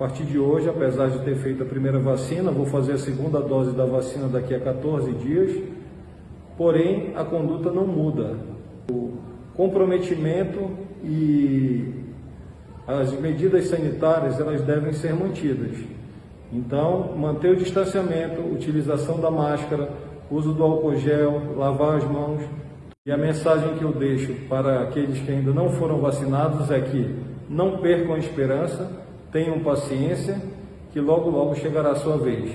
partir de hoje, apesar de ter feito a primeira vacina, vou fazer a segunda dose da vacina daqui a 14 dias, porém a conduta não muda. O comprometimento e as medidas sanitárias elas devem ser mantidas. Então, manter o distanciamento, utilização da máscara, uso do álcool gel, lavar as mãos. E a mensagem que eu deixo para aqueles que ainda não foram vacinados é que não percam a esperança, tenham paciência, que logo logo chegará a sua vez.